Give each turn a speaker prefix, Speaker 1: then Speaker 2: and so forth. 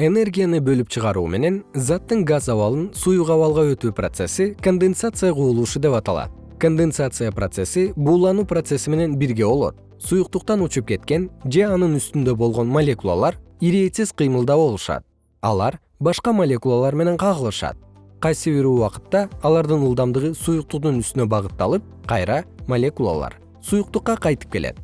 Speaker 1: энергияны бөлүп чыгаруу менен заттын газ абалын суюк абалга өтүү процесси конденсация кубулушу деп аталат. Конденсация процесси буулануу процесси менен бирге болот. Суюктуктан учуп кеткен же анын үстүндө болгон молекулалар ирээтсиз кыймылда болушат алар башка молекулалар менен кагылышат. Кайсы бир убакытта алардын ылдамдыгы суюктуктун үстүнө багытталып кайра молекулалар суюктукка кайтып келет.